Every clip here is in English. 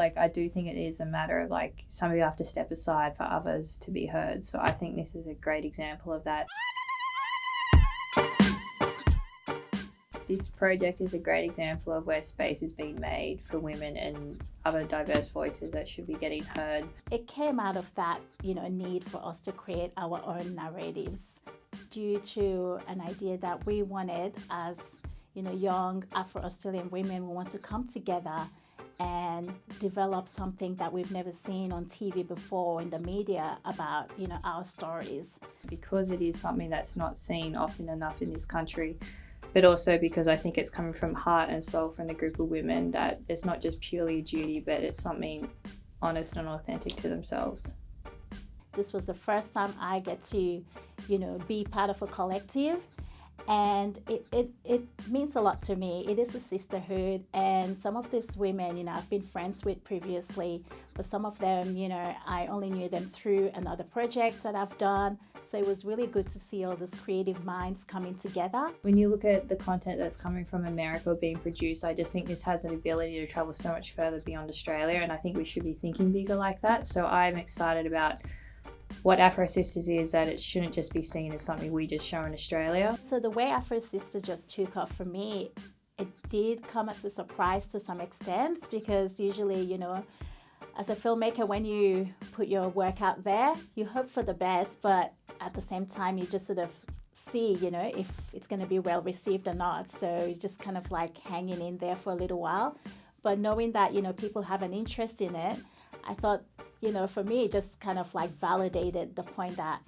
like I do think it is a matter of like some of you have to step aside for others to be heard. So I think this is a great example of that. This project is a great example of where space is being made for women and other diverse voices that should be getting heard. It came out of that, you know, need for us to create our own narratives due to an idea that we wanted as, you know, young Afro-Australian women, we want to come together and develop something that we've never seen on TV before in the media about, you know, our stories. Because it is something that's not seen often enough in this country, but also because I think it's coming from heart and soul from the group of women that it's not just purely a duty, but it's something honest and authentic to themselves. This was the first time I get to, you know, be part of a collective and it, it, it means a lot to me. It is a sisterhood and some of these women, you know, I've been friends with previously, but some of them, you know, I only knew them through another project that I've done. So it was really good to see all these creative minds coming together. When you look at the content that's coming from America being produced, I just think this has an ability to travel so much further beyond Australia and I think we should be thinking bigger like that. So I'm excited about what Afro Sisters is that it shouldn't just be seen as something we just show in Australia. So the way Afro Sisters just took off for me, it did come as a surprise to some extent because usually, you know, as a filmmaker, when you put your work out there, you hope for the best, but at the same time, you just sort of see, you know, if it's going to be well received or not. So you're just kind of like hanging in there for a little while. But knowing that, you know, people have an interest in it, I thought, you know, for me, it just kind of like validated the point that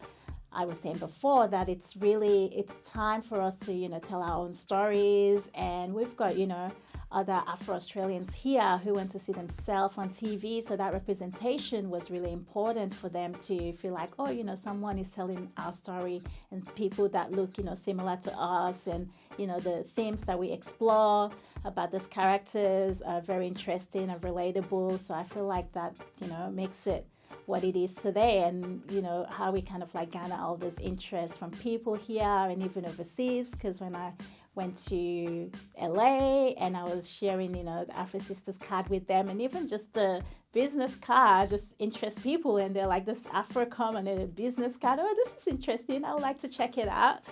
I was saying before that it's really, it's time for us to, you know, tell our own stories. And we've got, you know, other Afro-Australians here who went to see themselves on TV. So that representation was really important for them to feel like, oh, you know, someone is telling our story and people that look, you know, similar to us and, you know, the themes that we explore about these characters are very interesting and relatable. So I feel like that, you know, makes it what it is today and you know how we kind of like garner all this interest from people here and even overseas because when I went to LA and I was sharing, you know, the Afro Sisters card with them and even just the business card just interests people and they're like this Afrocom and a business card. Oh, this is interesting. I would like to check it out.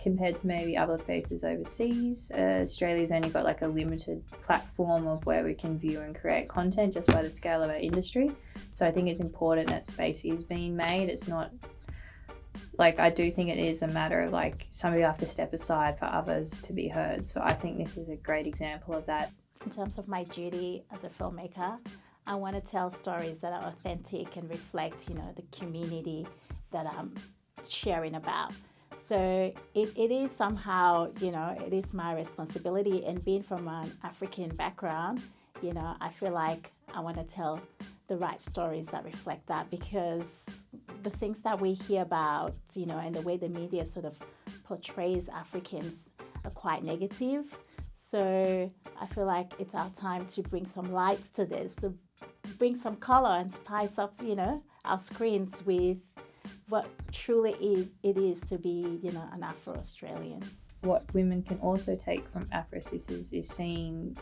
Compared to maybe other places overseas, uh, Australia's only got like a limited platform of where we can view and create content just by the scale of our industry. So I think it's important that space is being made. It's not like I do think it is a matter of like some of you have to step aside for others to be heard. So I think this is a great example of that. In terms of my duty as a filmmaker, I want to tell stories that are authentic and reflect, you know, the community that I'm sharing about. So it, it is somehow, you know, it is my responsibility and being from an African background, you know, I feel like I want to tell the right stories that reflect that because the things that we hear about, you know, and the way the media sort of portrays Africans are quite negative. So I feel like it's our time to bring some light to this, to bring some color and spice up, you know, our screens with what truly is it is to be, you know, an Afro-Australian. What women can also take from Afro Sisters is seeing,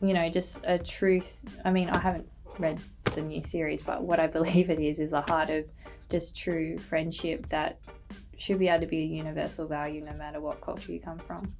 you know, just a truth. I mean, I haven't read the new series, but what I believe it is is a heart of just true friendship that should be able to be a universal value no matter what culture you come from.